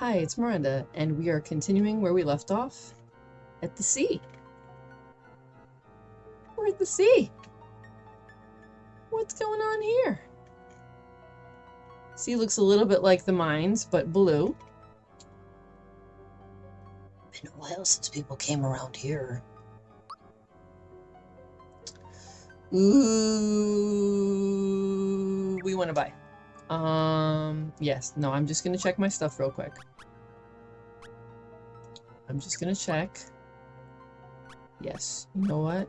Hi, it's Miranda, and we are continuing where we left off at the sea. We're at the sea. What's going on here? Sea looks a little bit like the mines, but blue. Been a while since people came around here. Ooh, we want to buy. Um, yes. No, I'm just gonna check my stuff real quick. I'm just gonna check. Yes. You know what?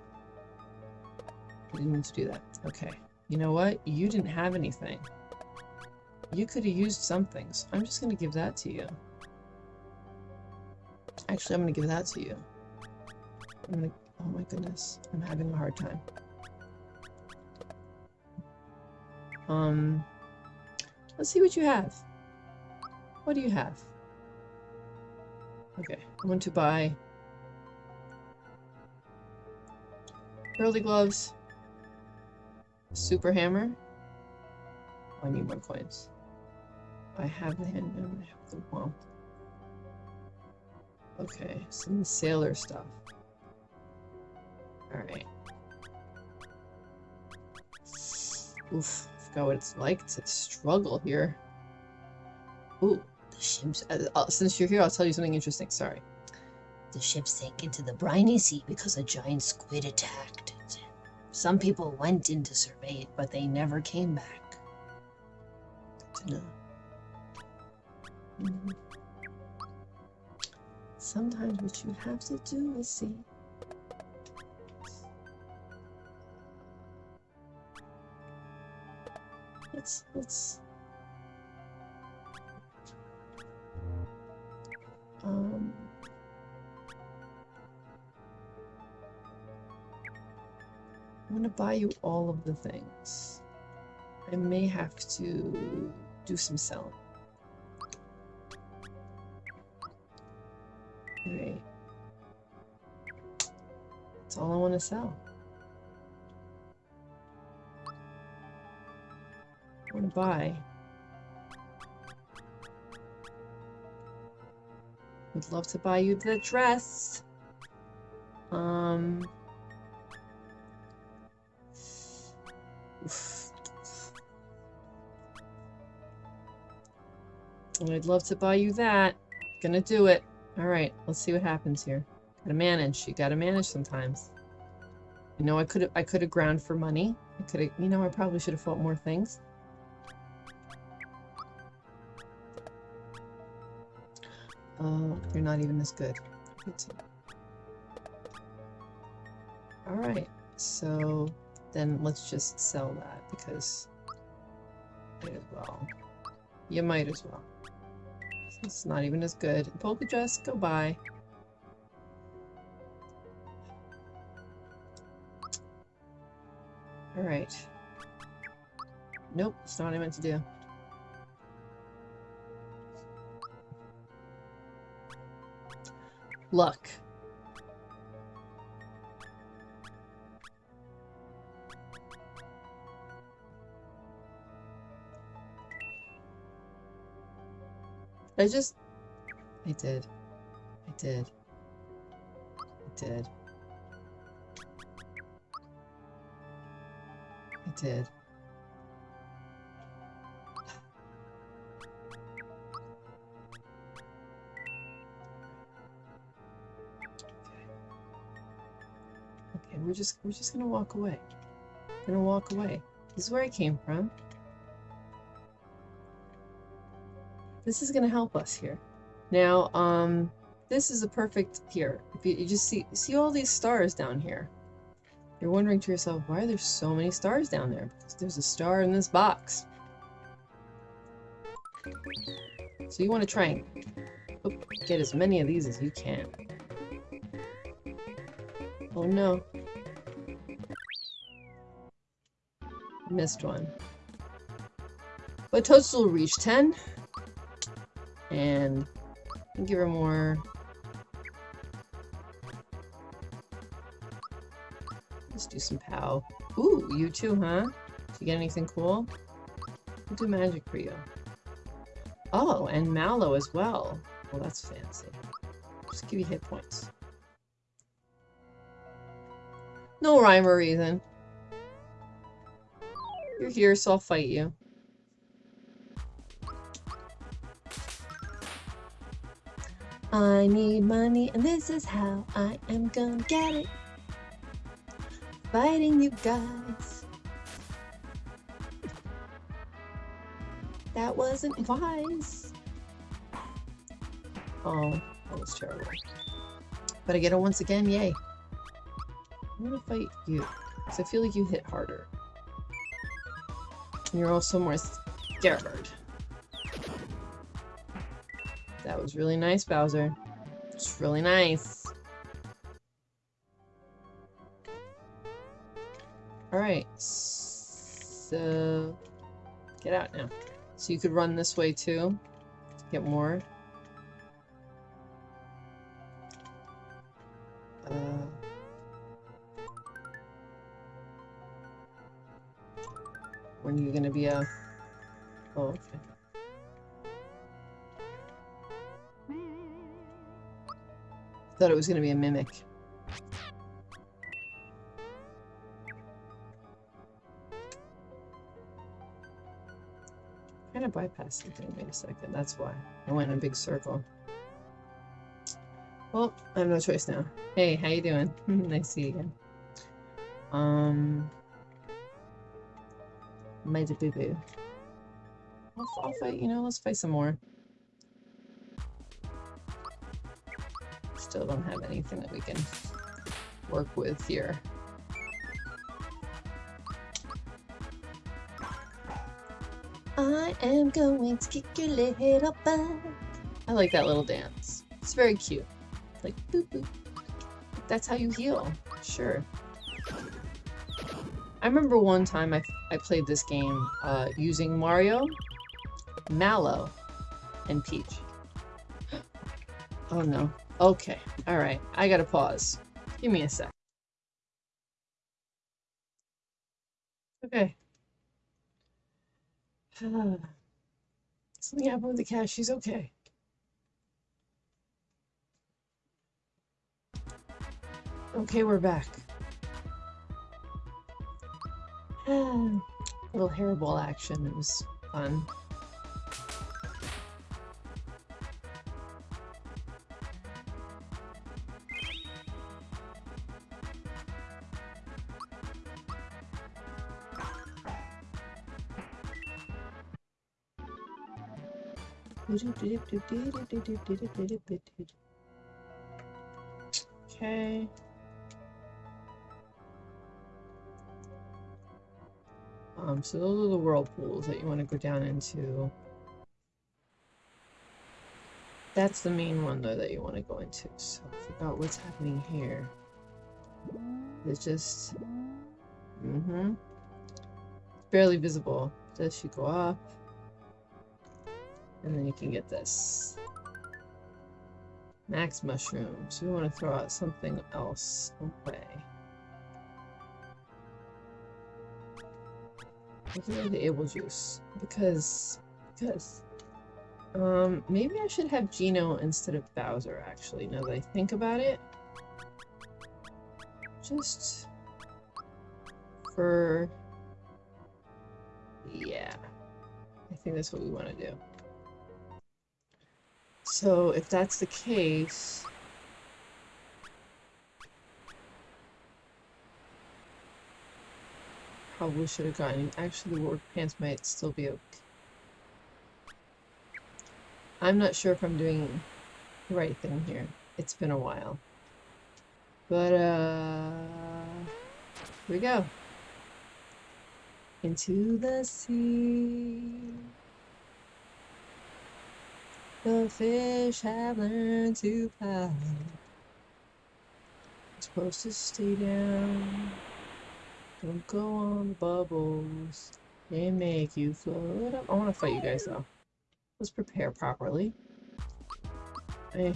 I didn't mean to do that. Okay. You know what? You didn't have anything. You could have used something, so I'm just gonna give that to you. Actually, I'm gonna give that to you. I'm gonna. Oh my goodness, I'm having a hard time. Um, let's see what you have. What do you have? Okay, I want to buy Hurly Gloves, super hammer. Oh, I need more coins. I have the handgun, I have the womp. Okay, some sailor stuff. Alright. Oof, forgot what it's like to struggle here. Ooh, ships, uh, uh, since you're here, I'll tell you something interesting. Sorry. the ship sank into the briny sea because a giant squid attacked it. Some people went in to survey it, but they never came back. Good to know. Sometimes what you have to do is see. Let's let's um I'm gonna buy you all of the things. I may have to do some selling. Alright. That's all I want to sell. I want to buy. Would love to buy you the dress. Um. oof. I'd love to buy you that. Gonna do it. Alright, let's see what happens here. Gotta manage. You gotta manage sometimes. You know, I could I could have ground for money. I could have you know, I probably should have fought more things. Oh, you're not even as good. Alright, so then let's just sell that because might as well. You might as well. It's not even as good. Polka dress, go by. Alright. Nope, it's not what I meant to do. Luck. I just... I did. I did. I did. I did. We're just we're just gonna walk away. Gonna walk away. This is where I came from. This is gonna help us here. Now, um, this is a perfect here. If you, you just see see all these stars down here. You're wondering to yourself, why are there so many stars down there? Because there's a star in this box. So you want to try and oop, get as many of these as you can. Oh no. Missed one. But Toadstool will reach 10. And give her more. Let's do some POW. Ooh, you too, huh? Did you get anything cool? I'll do magic for you. Oh, and Mallow as well. Well, that's fancy. Just give you hit points. No rhyme or reason. You're here, so I'll fight you. I need money, and this is how I am gonna get it. Fighting you guys. That wasn't wise. Oh, that was terrible. But I get it once again, yay. I'm gonna fight you, because I feel like you hit harder. You're also more scared. That was really nice, Bowser. It's really nice. Alright, so get out now. So you could run this way too, get more. When are you gonna be a... Oh, okay. Thought it was gonna be a mimic. Kind of bypassed the thing. Wait a second. That's why I went in a big circle. Well, I have no choice now. Hey, how you doing? nice to see you again. Um, made a boo boo. I'll, I'll fight. You know, let's fight some more. Still don't have anything that we can work with here. I am going to kick your little butt. I like that little dance. It's very cute. Like, boop boop. That's how you heal. Sure. I remember one time I, I played this game uh, using Mario, Mallow, and Peach. Oh no. Okay. Alright. I gotta pause. Give me a sec. Okay. Something happened with the cat. She's okay. Okay, we're back. Little hairball action. It was fun. Okay. Um, so those are the whirlpools that you want to go down into. That's the main one though that you want to go into. So I forgot what's happening here. It's just mm-hmm. Barely visible. Does she go up? And then you can get this. Max mushrooms. We want to throw out something else away. Look at the able juice. Because because um maybe I should have Geno instead of Bowser actually, now that I think about it. Just for yeah. I think that's what we want to do. So if that's the case, probably should have gotten. Actually, the work pants might still be okay. I'm not sure if I'm doing the right thing here. It's been a while. But, uh, here we go. Into the sea. The fish have learned to fly. supposed to stay down. Don't go on bubbles. They make you float. I want to fight you guys though. Let's prepare properly. I,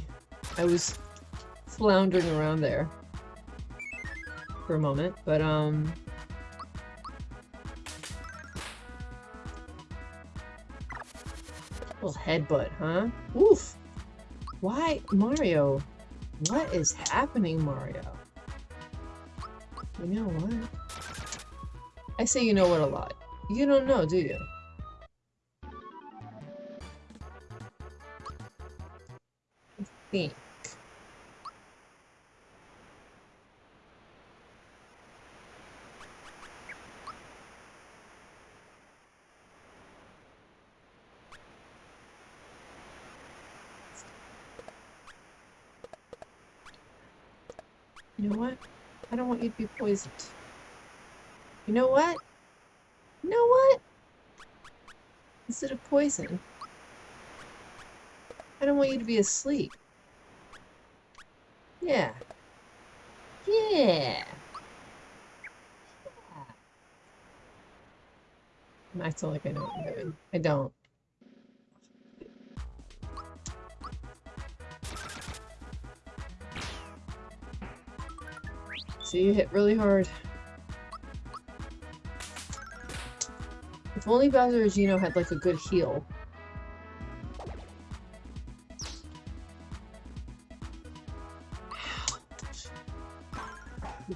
I was floundering around there for a moment, but um, Little headbutt, huh? Oof. Why, Mario? What is happening, Mario? You know what? I say you know what a lot. You don't know, do you? I think. You know what? I don't want you to be poisoned. You know what? You know what? Instead of poison, I don't want you to be asleep. Yeah. Yeah. I feel like I know what I'm doing. I don't. So you hit really hard. If only Bowser or Geno had like a good heal.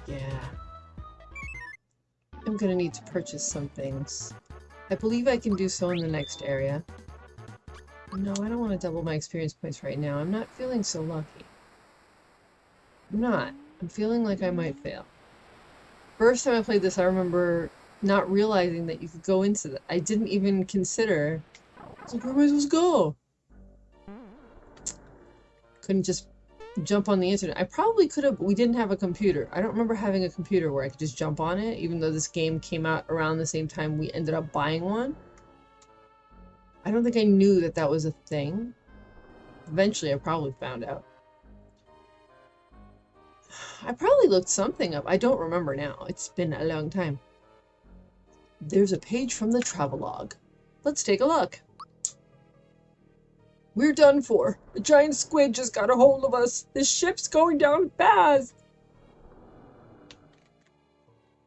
Yeah. I'm gonna need to purchase some things. I believe I can do so in the next area. No, I don't want to double my experience points right now. I'm not feeling so lucky. I'm not. I'm feeling like I might fail. First time I played this, I remember not realizing that you could go into that. I didn't even consider. Like, where am I supposed to go? Couldn't just jump on the internet. I probably could have. We didn't have a computer. I don't remember having a computer where I could just jump on it, even though this game came out around the same time we ended up buying one. I don't think I knew that that was a thing. Eventually, I probably found out. I probably looked something up. I don't remember now. It's been a long time. There's a page from the travelogue. Let's take a look. We're done for. The giant squid just got a hold of us. The ship's going down fast.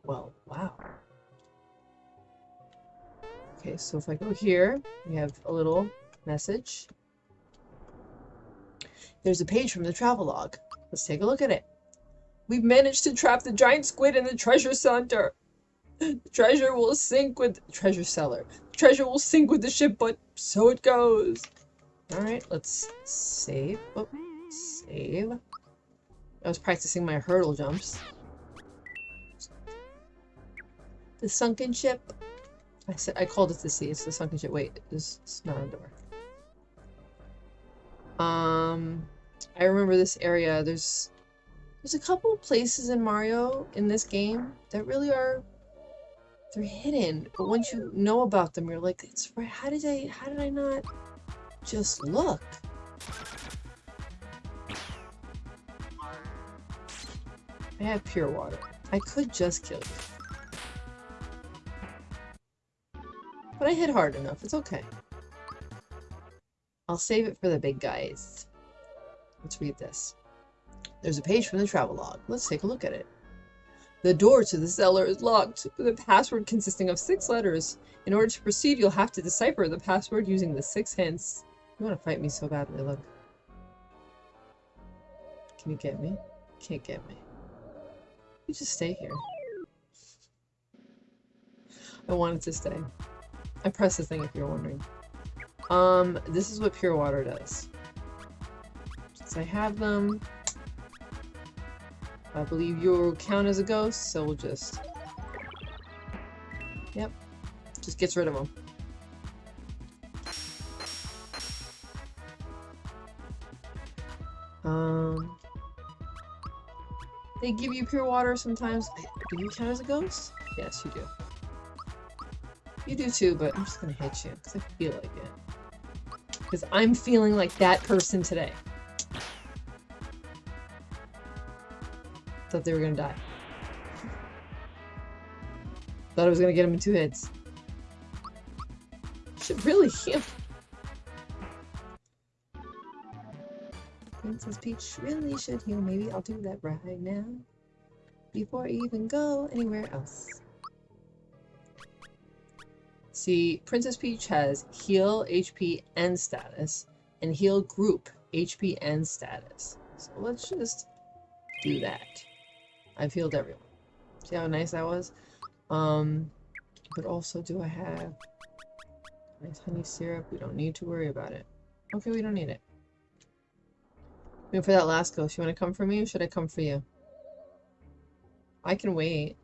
Well, wow. Okay, so if I go here, we have a little message. There's a page from the travelogue. Let's take a look at it. We've managed to trap the giant squid in the treasure center. Treasure will sink with treasure cellar. treasure will sink with the ship, but so it goes. Alright, let's save. Oh, save. I was practicing my hurdle jumps. The sunken ship. I said I called it the sea. It's the sunken ship. Wait, this it's not a door. Um, I remember this area. There's there's a couple places in Mario in this game that really are they're hidden, but once you know about them, you're like, it's right. How did I? How did I not just look? I have pure water. I could just kill you. But I hit hard enough. It's okay. I'll save it for the big guys. Let's read this. There's a page from the travelogue. Let's take a look at it. The door to the cellar is locked with a password consisting of six letters. In order to proceed, you'll have to decipher the password using the six hints. You want to fight me so badly, look. Can you get me? Can't get me. You just stay here. I wanted to stay. I pressed the thing if you're wondering. Um, this is what pure water does. Since I have them, I believe you'll count as a ghost, so we'll just... Yep. Just gets rid of them. Um... They give you pure water sometimes. Do you count as a ghost? Yes, you do. You do too, but I'm just gonna hit you, because I feel like it. Because I'm feeling like that person today. Thought they were gonna die. Thought I was gonna get him in two hits. Should really heal. Princess Peach really should heal. Maybe I'll do that right now. Before I even go anywhere else. See, Princess Peach has heal, HP, and status, and heal group, HP, and status. So let's just do that. I've healed everyone. See how nice that was? Um, but also, do I have nice honey syrup? We don't need to worry about it. Okay, we don't need it. Wait for that last ghost, you want to come for me or should I come for you? I can wait.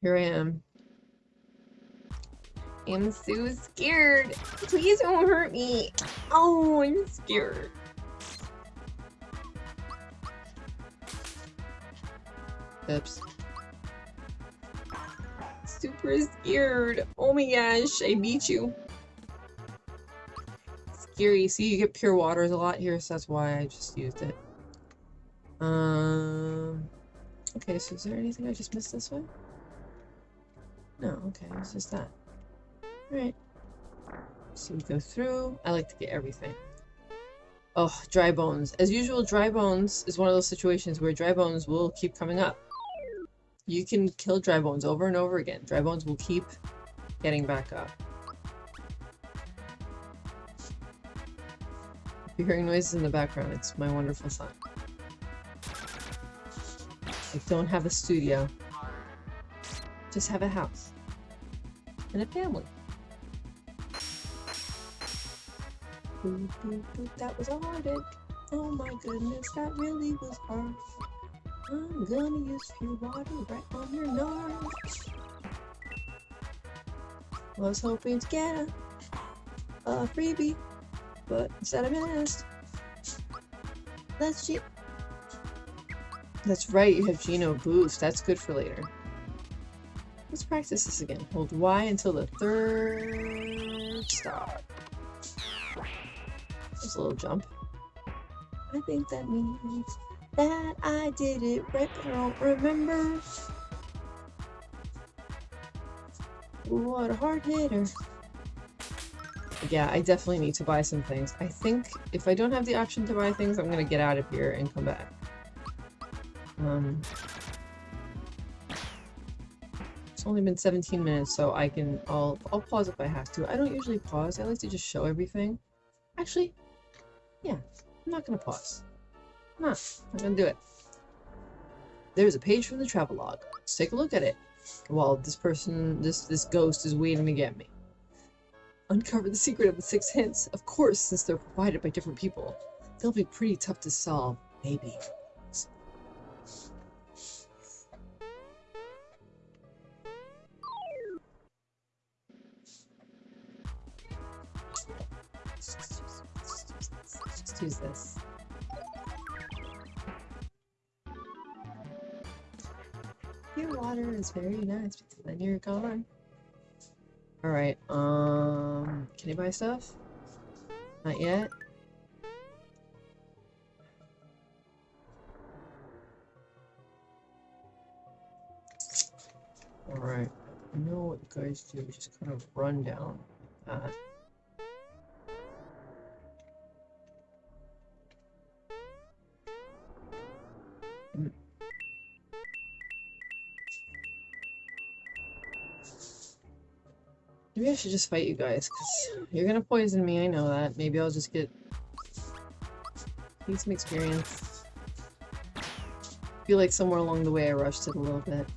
Here I am. I'm so scared. Please don't hurt me. Oh, I'm scared. Oops. Super scared. Oh my gosh, I beat you. Scary. See, you get pure waters a lot here, so that's why I just used it. Um. Okay, so is there anything I just missed this way? No, okay, it's just that. Alright. So we go through. I like to get everything. Oh, dry bones. As usual, dry bones is one of those situations where dry bones will keep coming up. You can kill dry bones over and over again. Dry bones will keep getting back up. If you're hearing noises in the background, it's my wonderful son. I don't have a studio. Just have a house. And a family. That was a heartache. Oh my goodness, that really was hard. I'm gonna use your water right on your nose. Was hoping to get a, a freebie, but instead I missed. Let's see. That's right, you have Geno boost. That's good for later. Let's practice this again. Hold Y until the third star. There's a little jump. I think that means that I did it right, but I don't remember. What a hard hitter. Yeah, I definitely need to buy some things. I think if I don't have the option to buy things, I'm gonna get out of here and come back. Um, it's only been 17 minutes, so I can, I'll, I'll pause if I have to. I don't usually pause, I like to just show everything. Actually, yeah, I'm not gonna pause. I'm I'm gonna do it. There's a page from the travelogue. Let's take a look at it. While this person, this, this ghost is waiting to get me. Uncover the secret of the six hints. Of course, since they're provided by different people. They'll be pretty tough to solve, maybe. Just use this. Is very nice because then you're gone. Alright, um, can you buy stuff? Not yet? Alright, I know what you guys do, just kind of run down that. Maybe I should just fight you guys, because you're gonna poison me, I know that. Maybe I'll just get... Need some experience. feel like somewhere along the way I rushed it a little bit.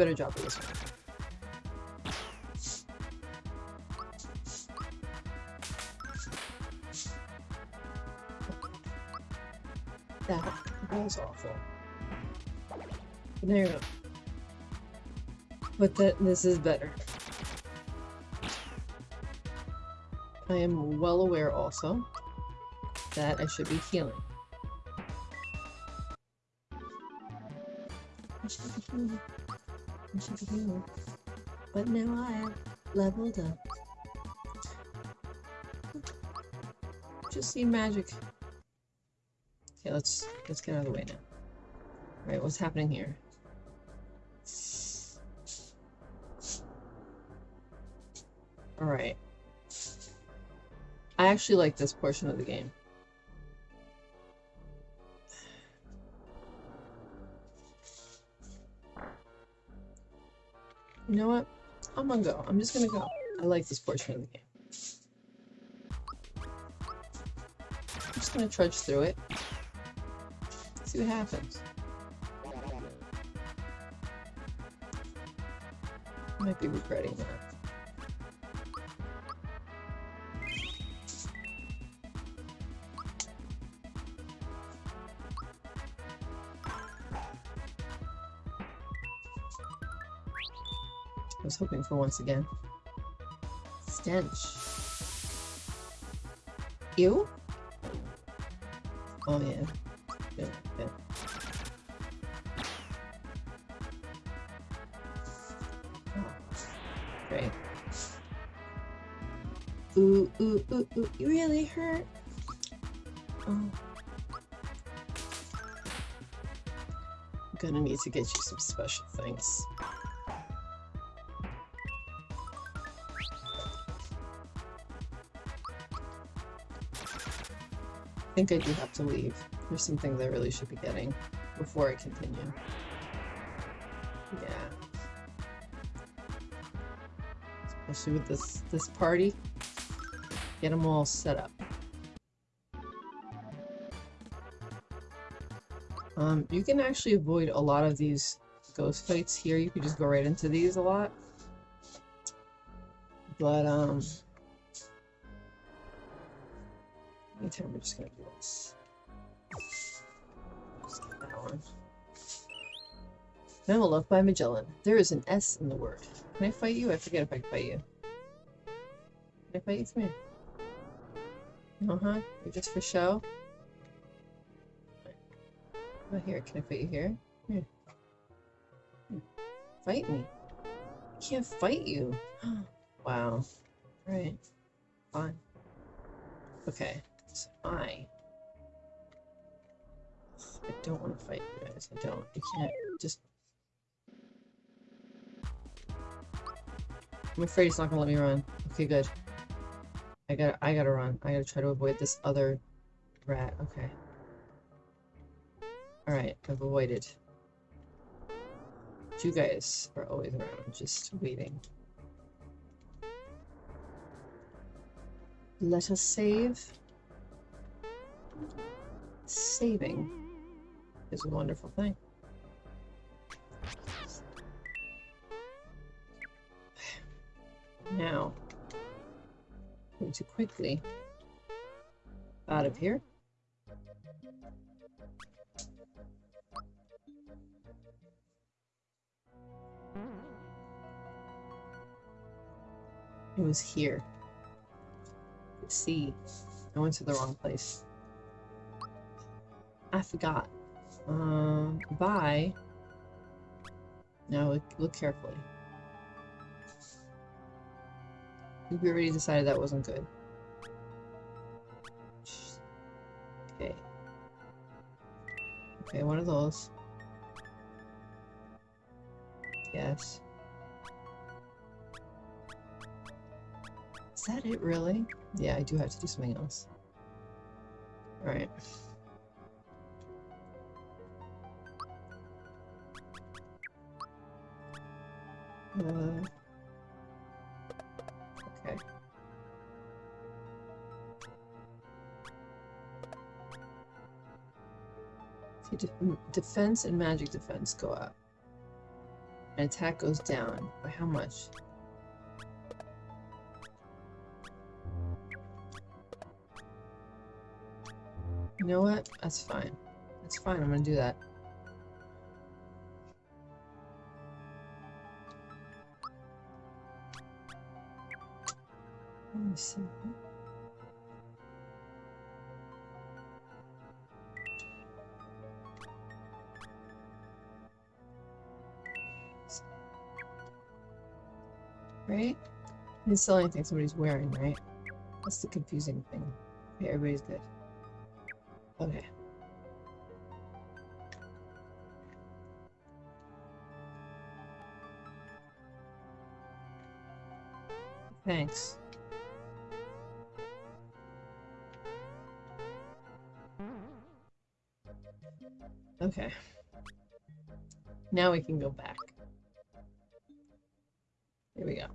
Better job this one. That was awful. Go. But that this is better. I am well aware also that I should be healing. But now I have leveled up. Just see magic. Okay, let's let's get out of the way now. Alright, what's happening here? Alright. I actually like this portion of the game. You know what? I'm gonna go. I'm just gonna go. I like this portion of the game. I'm just gonna trudge through it. See what happens. Might be regretting that. For once again. Stench. Ew? Oh yeah. Good. Oh, Great. Ooh, ooh, ooh, ooh, you really hurt. Oh. Gonna need to get you some special things. Think I do have to leave. There's some things I really should be getting before I continue. Yeah. Especially with this this party. Get them all set up. Um, you can actually avoid a lot of these ghost fights here. You can just go right into these a lot. But, um... Anytime we're just gonna do this. Just get that one. Memo left by Magellan. There is an S in the word. Can I fight you? I forget if I can fight you. Can I fight you? Come here. Uh-huh. You're just for show? Oh, here. Can I fight you here? Here. Here. Fight me. I can't fight you. wow. Alright. Fine. Okay. I... I don't want to fight you guys. I don't. I can't just... I'm afraid he's not gonna let me run. Okay, good. I gotta, I gotta run. I gotta try to avoid this other rat. Okay. Alright, I've avoided. You guys are always around, just waiting. Let us save. Saving is a wonderful thing. Now, going to quickly out of here. It was here. See, I went to the wrong place. I forgot. Um, bye. Now look, look carefully. We already decided that wasn't good. Okay. Okay, one of those. Yes. Is that it, really? Yeah, I do have to do something else. Alright. Okay. See, de defense and magic defense go up. And attack goes down. By how much? You know what? That's fine. That's fine. I'm gonna do that. simple. Right? And it's the only thing somebody's wearing, right? That's the confusing thing. Okay, everybody's good. Okay. Thanks. Okay. Now we can go back. Here we go.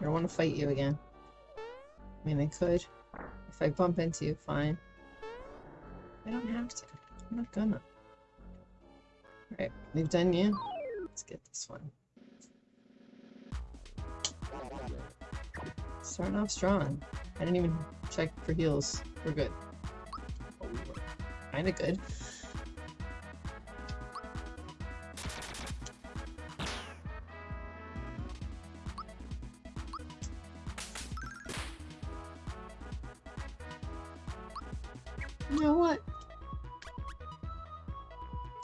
I don't want to fight you again. I mean, I could. If I bump into you, fine. I don't have to. I'm not gonna. Alright, we've done you. Let's get this one. Starting off strong. I didn't even check for heals. We're good. Kinda good. You know what?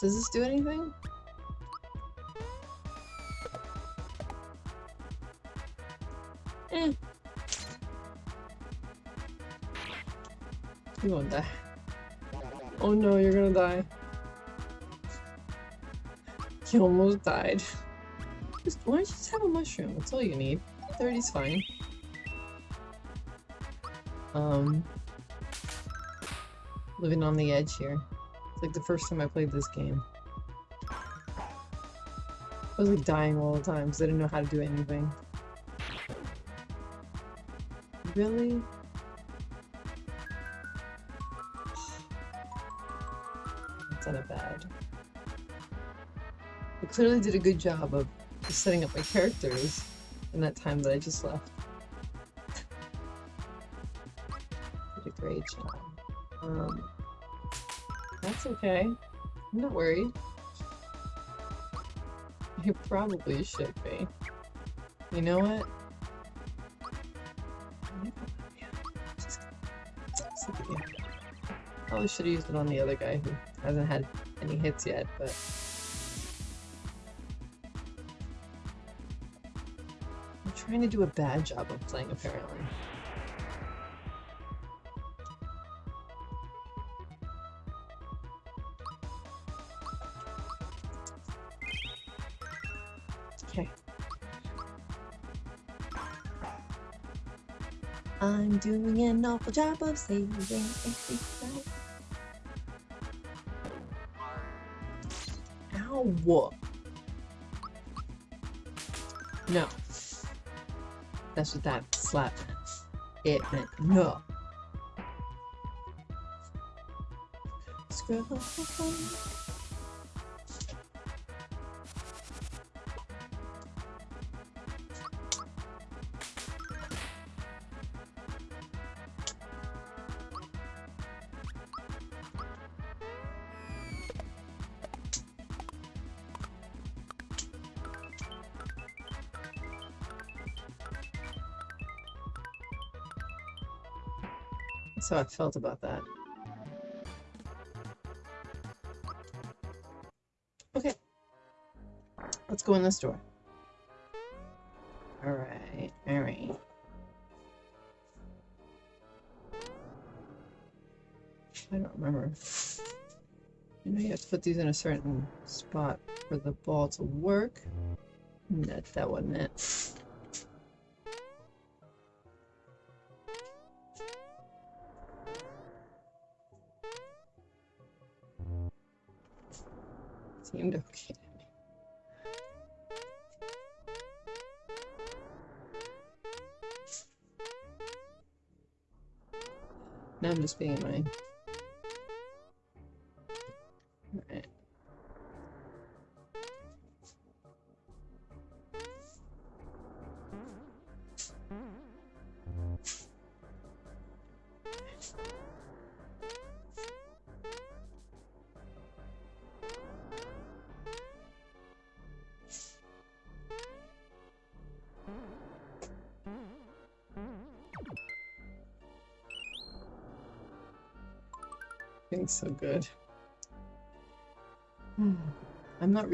Does this do anything? You won't die. Oh no, you're gonna die. You almost died. Just, why don't you just have a mushroom? That's all you need. 30's fine. Um, living on the edge here. It's like the first time I played this game. I was like dying all the time because I didn't know how to do anything. Really? Clearly did a good job of setting up my characters in that time that I just left. did a great job. Um, that's okay. I'm not worried. You probably should be. You know what? Probably should have used it on the other guy who hasn't had any hits yet, but... trying to do a bad job of playing, apparently. Okay. I'm doing an awful job of saving everything. Ow! No. That's what that slap meant. It meant no. Scrub. How I felt about that. Okay. Let's go in this door. Alright, alright. I don't remember. You know you have to put these in a certain spot for the ball to work. That, that wasn't it. Seemed okay. Now I'm just being annoying.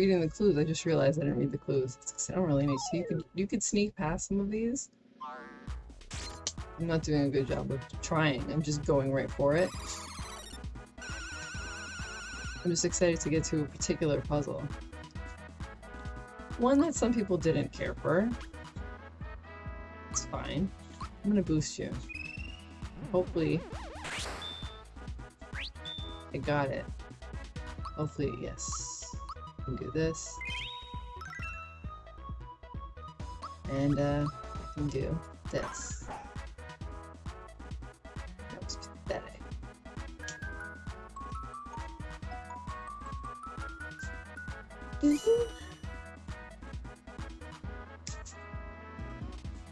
Reading the clues. I just realized I didn't read the clues. I don't really need to. You could you could sneak past some of these. I'm not doing a good job of trying. I'm just going right for it. I'm just excited to get to a particular puzzle. One that some people didn't care for. It's fine. I'm gonna boost you. Hopefully. I got it. Hopefully, yes. Can do this. And, uh, I can do this. That was pathetic.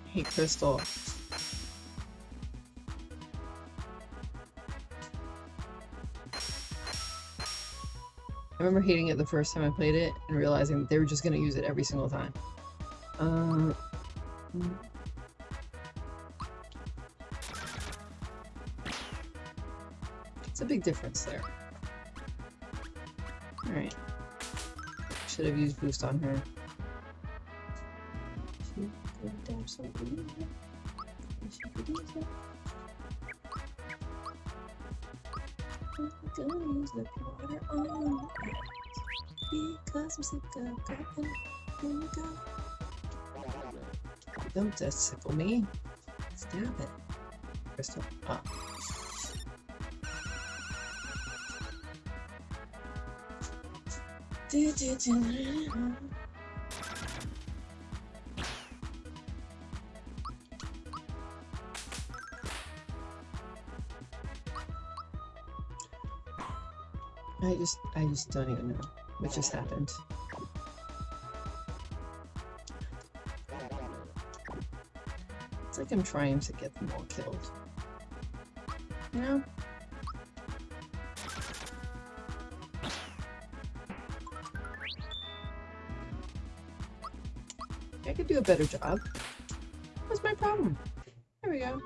Hey, Crystal. I remember hating it the first time I played it and realizing that they were just going to use it every single time. Uh, it's a big difference there. Alright. Should have used boost on her. Could use it. Use the water on it because I'm sick of in the gut. Don't just sickle me. Stab it. Crystal. Ah. Do, do, do, I just, don't even know what just happened. It's like I'm trying to get them all killed. You know? I could do a better job. What's my problem? There we go.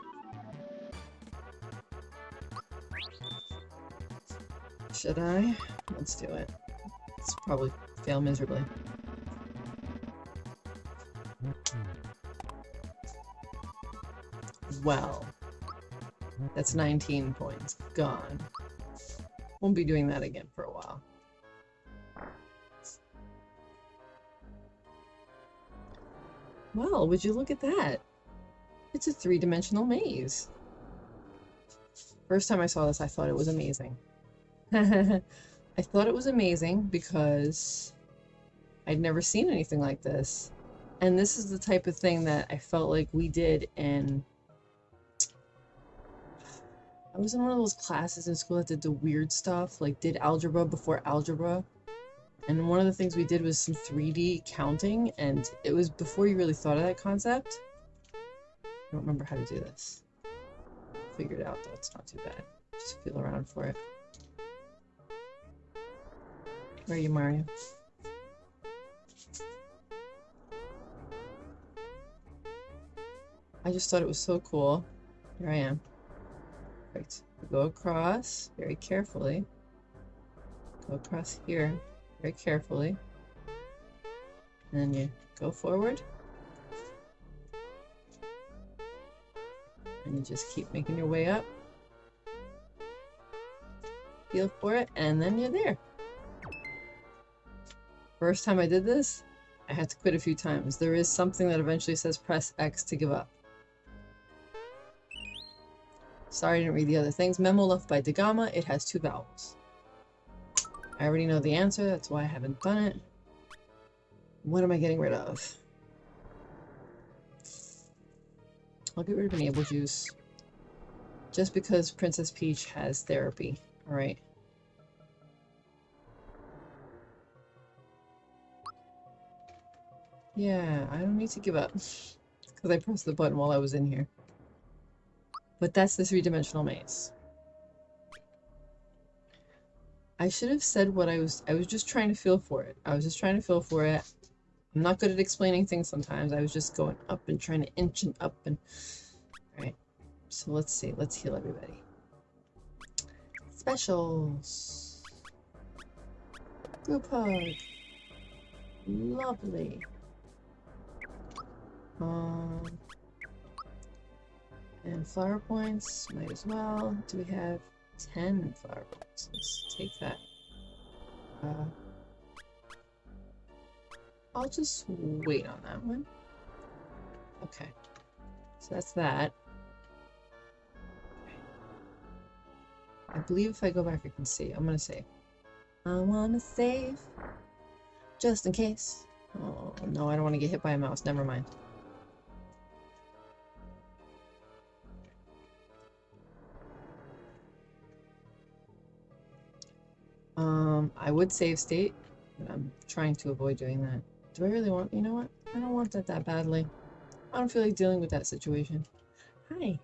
Should I? Let's do it. It's probably fail miserably. Well, that's 19 points. Gone. Won't be doing that again for a while. Well, would you look at that? It's a three-dimensional maze. First time I saw this, I thought it was amazing. I thought it was amazing because I'd never seen anything like this. And this is the type of thing that I felt like we did in... I was in one of those classes in school that did the weird stuff, like did algebra before algebra. And one of the things we did was some 3D counting, and it was before you really thought of that concept. I don't remember how to do this. Figured out though, it's not too bad. Just feel around for it. Where are you, Mario? I just thought it was so cool. Here I am. Right. Go across very carefully. Go across here very carefully. And then you go forward. And you just keep making your way up. Feel for it, and then you're there. First time I did this, I had to quit a few times. There is something that eventually says press X to give up. Sorry I didn't read the other things. Memo left by Dagama, it has two vowels. I already know the answer, that's why I haven't done it. What am I getting rid of? I'll get rid of an Able Juice. Just because Princess Peach has therapy. Alright. Yeah, I don't need to give up. Because I pressed the button while I was in here. But that's the three-dimensional maze. I should have said what I was- I was just trying to feel for it. I was just trying to feel for it. I'm not good at explaining things sometimes. I was just going up and trying to inch and up and... Alright. So let's see. Let's heal everybody. Specials. Group hug. Lovely. Um, and flower points, might as well. Do we have 10 flower points? Let's take that. Uh, I'll just wait on that one. Okay. So that's that. I believe if I go back I can see. I'm gonna save. I wanna save. Just in case. Oh no, I don't want to get hit by a mouse. Never mind. Um, I would save state, but I'm trying to avoid doing that. Do I really want, you know what? I don't want that that badly. I don't feel like dealing with that situation. Hi.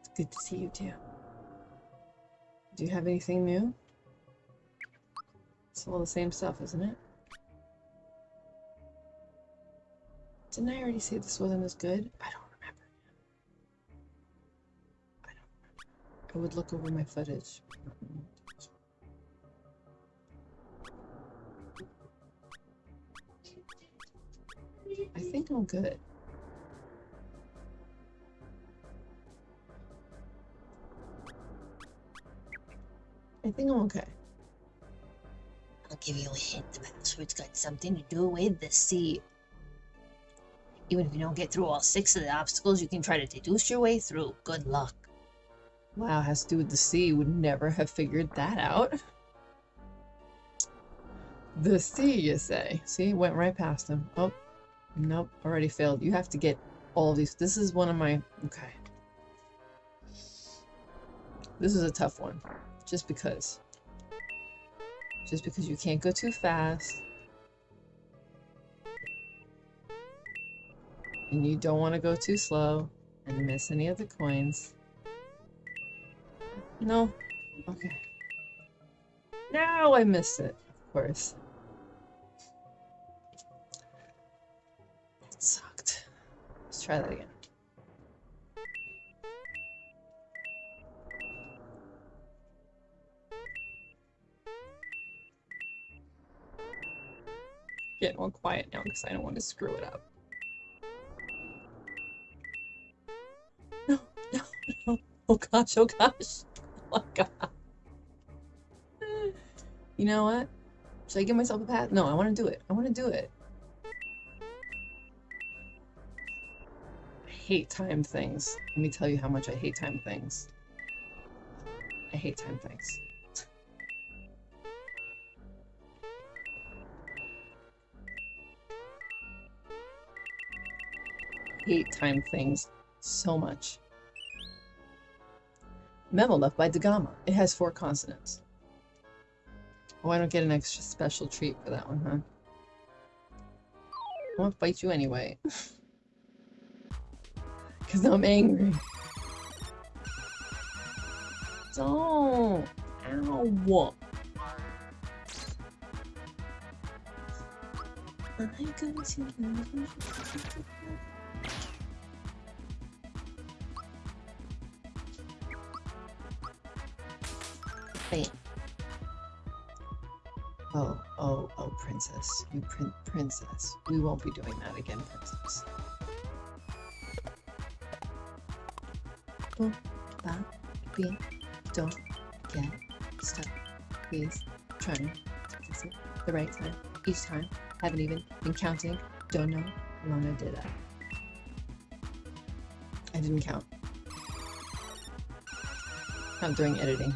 It's good to see you too. Do you have anything new? It's all the same stuff, isn't it? Didn't I already say this wasn't as good? I don't remember. I don't remember. I would look over my footage. I think I'm good. I think I'm okay. I'll give you a hint. The password's got something to do with the sea. Even if you don't get through all six of the obstacles, you can try to deduce your way through. Good luck. Wow, has to do with the sea. Would never have figured that out. The sea, you say? See, went right past him. Oh, nope, already failed. You have to get all of these. This is one of my. Okay. This is a tough one. Just because. Just because you can't go too fast. And you don't want to go too slow and miss any of the coins. No. Okay. Now I missed it, of course. Try that again. Getting all quiet now because I don't want to screw it up. No, no, no. Oh gosh, oh gosh. Oh my god. You know what? Should I give myself a pat? No, I want to do it. I want to do it. Hate time things. Let me tell you how much I hate time things. I hate time things. hate time things so much. Memo left by Dagama. It has four consonants. Oh, I don't get an extra special treat for that one, huh? I won't bite you anyway. Because I'm angry. Don't! Ow! Going to Wait. Oh, oh, oh, princess. You prin princess. We won't be doing that again, princess. Don't stop being, don't get stuck. Please, to fix it the right time. Each time. Haven't even been counting. Don't know how long I did that. I didn't count. Not during editing.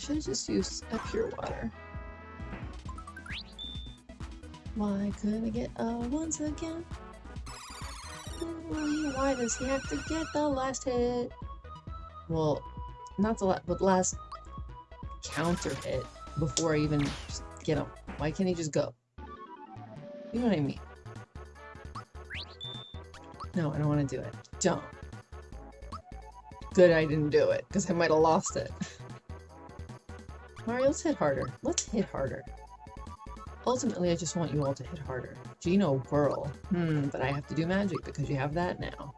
Should have just used a pure water. Why couldn't I get a once again? Why does he have to get the last hit? Well, not the last, but last counter hit before I even get him. Why can't he just go? You know what I mean? No, I don't want to do it. Don't. Good I didn't do it, because I might have lost it. Let's hit harder. Let's hit harder. Ultimately, I just want you all to hit harder. Geno Whirl. Hmm, but I have to do magic because you have that now.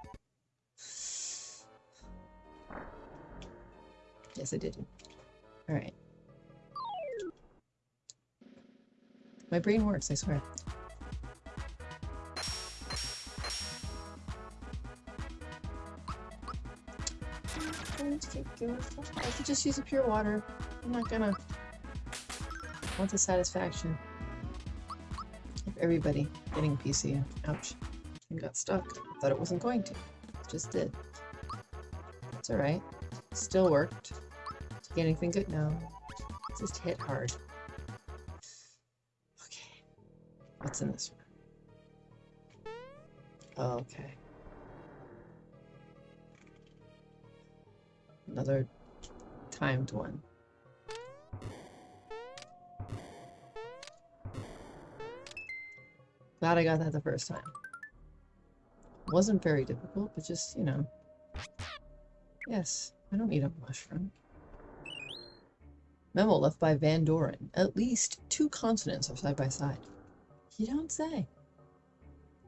Yes, I did. Alright. My brain works, I swear. I could just use a pure water. I'm not gonna want the satisfaction of everybody getting a PC. Ouch. And got stuck. Thought it wasn't going to. Just did. It's alright. Still worked. Did get anything good? No. Just hit hard. Okay. What's in this one? Okay. Another timed one. Glad I got that the first time. Wasn't very difficult, but just, you know. Yes, I don't need a mushroom. Memo left by Van Doren. At least two consonants are side by side. You don't say.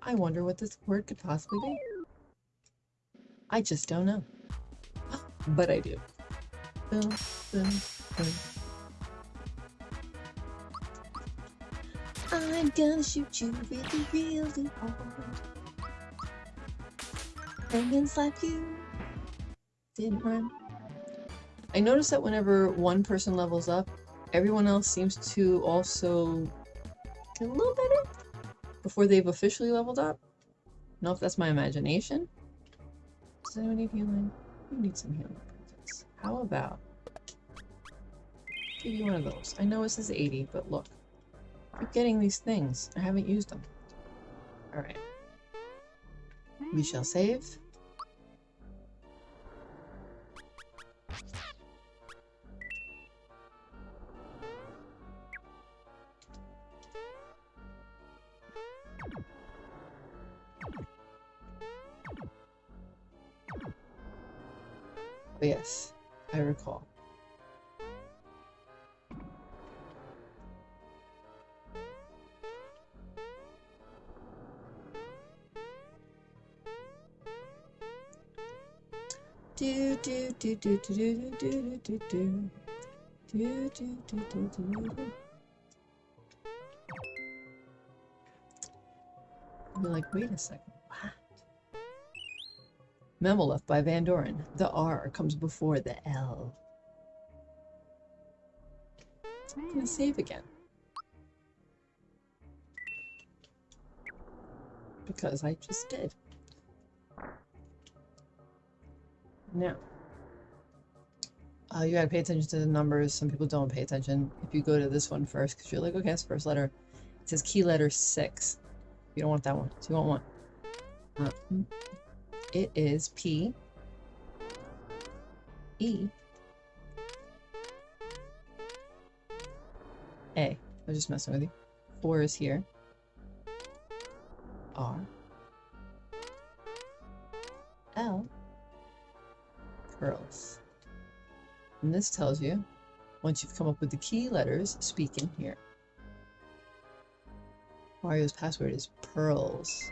I wonder what this word could possibly be. I just don't know. But I do. Boom, boom, boom. Gonna shoot you really, really hard. And then slap you. Didn't run. I noticed that whenever one person levels up, everyone else seems to also get a little better before they've officially leveled up. I don't know if that's my imagination. Does anyone need healing? You need some healing? How about give you one of those? I know it says 80, but look. Keep getting these things. I haven't used them. Alright. We shall save. Do do do do do do do do do do do do do do. You're like, wait a second, what? Memolef by Van Doren. The R comes before the L. I'm gonna save again. Because I just did. Now, uh, you gotta pay attention to the numbers. Some people don't pay attention. If you go to this one first, because you're like, okay, it's first letter. It says key letter six. You don't want that one. So you want one. Uh, it is P E A. I was just messing with you. Four is here. R L pearls. And this tells you, once you've come up with the key letters, speak in here. Mario's password is pearls.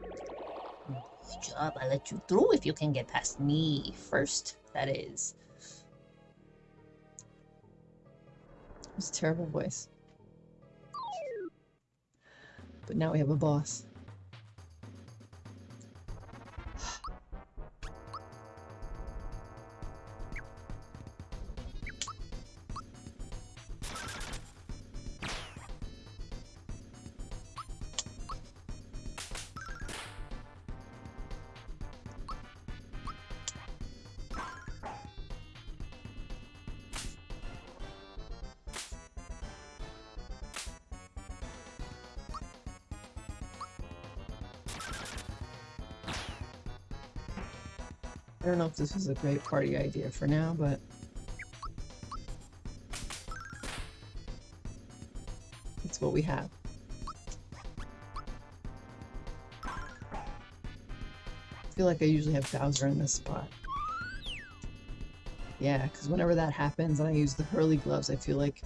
Good job. I let you through if you can get past me first. That is. It's a terrible voice. But now we have a boss. I don't know if this is a great party idea for now, but it's what we have. I feel like I usually have Bowser in this spot. Yeah, because whenever that happens and I use the Hurly gloves, I feel like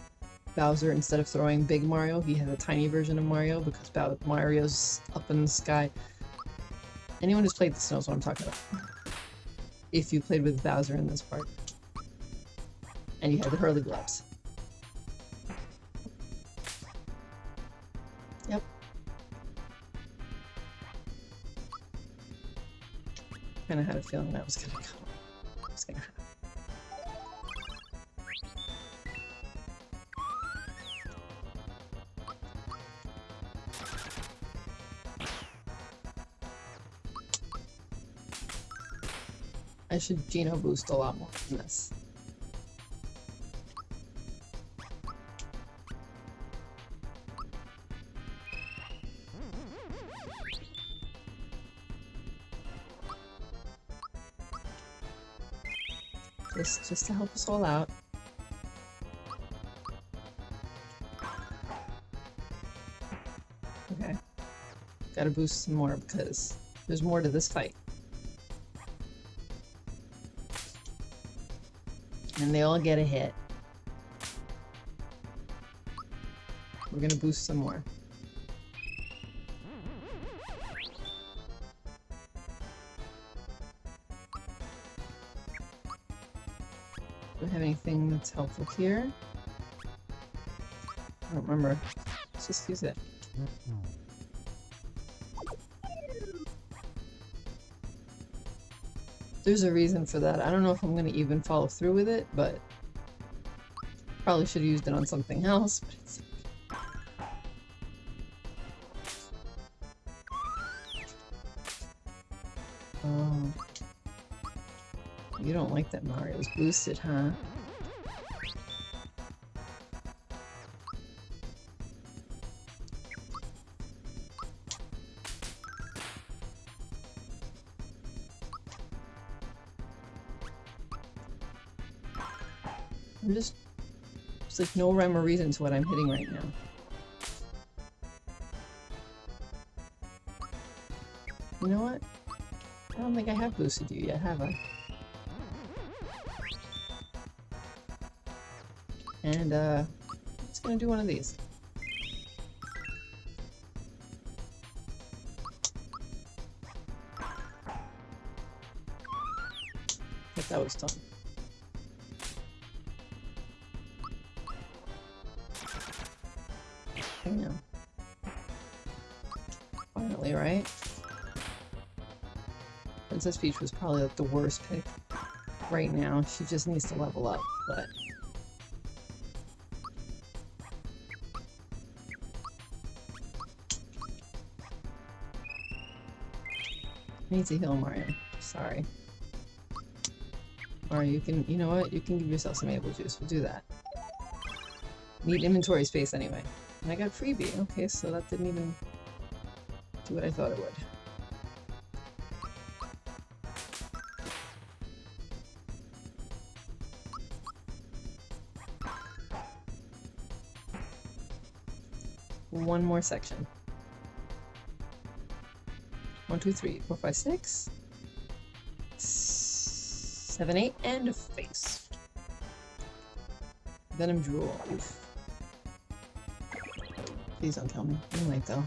Bowser, instead of throwing big Mario, he has a tiny version of Mario because Mario's up in the sky. Anyone who's played this knows what I'm talking about. If you played with Bowser in this part. And you had the Hurly gloves. Yep. Kinda had a feeling that was gonna come. Was gonna I should Geno boost a lot more than this. Just, just to help us all out. Okay. Gotta boost some more because there's more to this fight. And they all get a hit. We're gonna boost some more. Do we have anything that's helpful here? I don't remember. Let's just use it. There's a reason for that. I don't know if I'm gonna even follow through with it, but probably should have used it on something else, but it's Oh. You don't like that Mario's boosted, huh? No rhyme or reason to what I'm hitting right now. You know what? I don't think I have boosted you yet, have I? And, uh, I'm gonna do one of these. But that was done. Finally, right? Princess Peach was probably like the worst pick right now. She just needs to level up, but... I need to heal Mario. Sorry. Or you can, you know what? You can give yourself some Able Juice. We'll do that. Need inventory space anyway. And I got freebie. Okay, so that didn't even do what I thought it would. One more section. One, two, three, four, five, six, seven, eight, and a face. Venom Drool. Please don't kill me. You might though.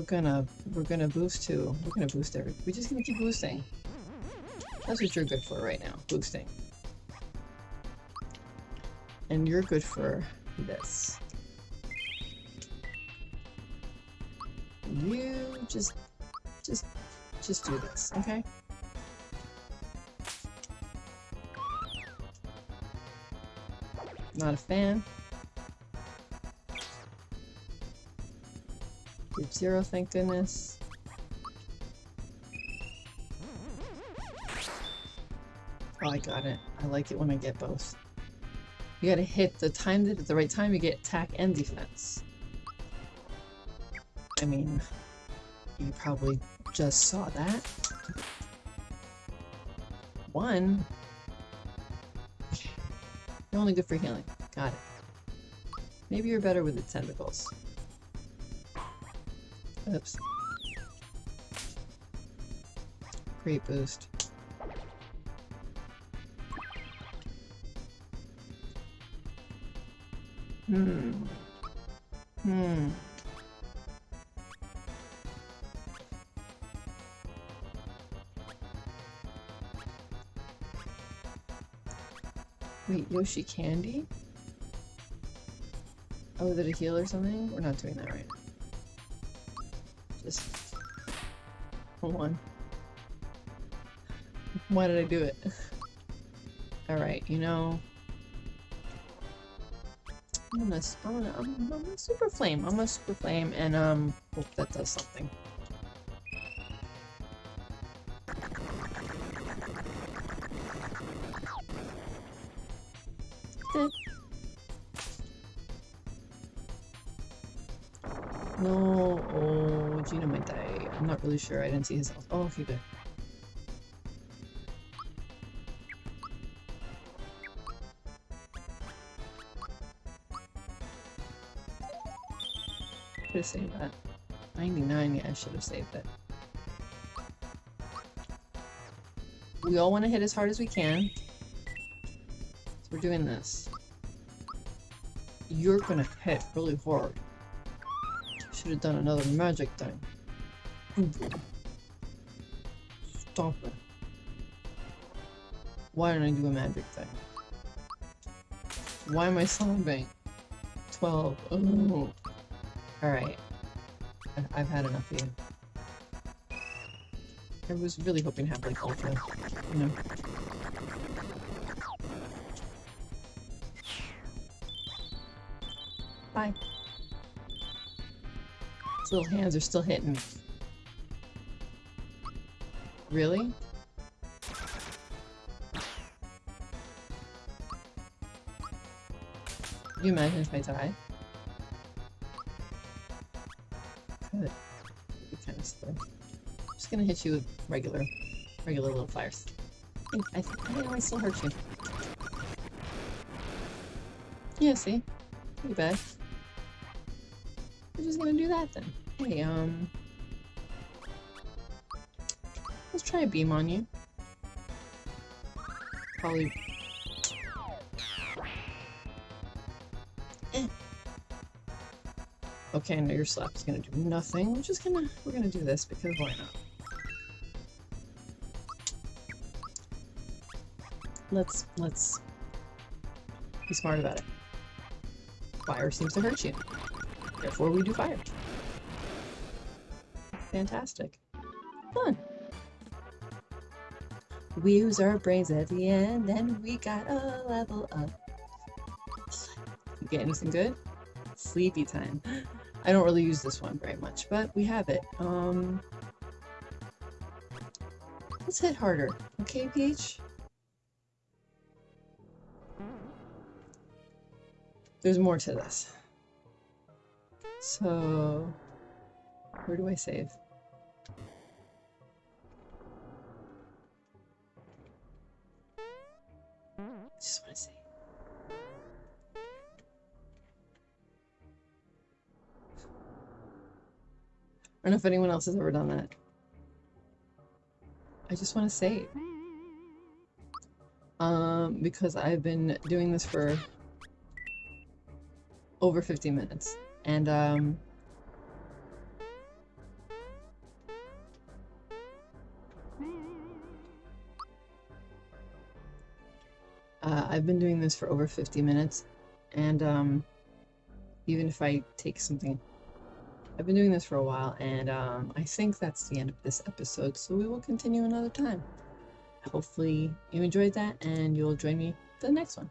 We're gonna we're gonna boost too. We're gonna boost every we're just gonna keep boosting. That's what you're good for right now, boosting. And you're good for this. You just just just do this, okay? Not a fan. Zero, thank goodness. Oh, I got it. I like it when I get both. You gotta hit the time at the right time you get attack and defense. I mean, you probably just saw that. One. You're only good for healing. Got it. Maybe you're better with the tentacles. Oops. Great boost. Hmm. Hmm. Wait, Yoshi Candy? Oh, is it a heal or something? We're not doing that right. Just... Hold on. Why did I do it? Alright, you know... I'm gonna, I'm gonna, I'm, I'm a super flame. I'm a super flame, and um, hope that does something. Sure. I didn't see his health. Oh, okay, good. Could have saved that. 99, yeah, I should have saved it. We all want to hit as hard as we can. So we're doing this. You're gonna hit really hard. Should have done another magic thing. Stop it. Why didn't I do a magic thing? Why am I sobbing? 12. Oh. Alright. I've had enough of you. I was really hoping to have like ultra, you know. Bye. His little hands are still hitting me. Really? You imagine if I die? Could. Be kind of slow. I'm just gonna hit you with regular, regular little fires. I, I think I might still hurt you. Yeah, see? Pretty bad. We're just gonna do that then. Hey, um... try a beam on you. Probably... Eh. Okay, I know your slap's gonna do nothing. We're just gonna... We're gonna do this because why not? Let's... Let's... Be smart about it. Fire seems to hurt you. Therefore, we do fire. Fantastic. We use our brains at the end, and we got a level up. You get anything good? Sleepy time. I don't really use this one very much, but we have it. Um, let's hit harder. Okay, Peach? There's more to this. So, where do I save? Just want to save. I don't know if anyone else has ever done that. I just want to save. Um, because I've been doing this for over 50 minutes. And, um... I've been doing this for over 50 minutes, and, um... Even if I take something... I've been doing this for a while, and, um, I think that's the end of this episode, so we will continue another time. Hopefully you enjoyed that, and you'll join me for the next one.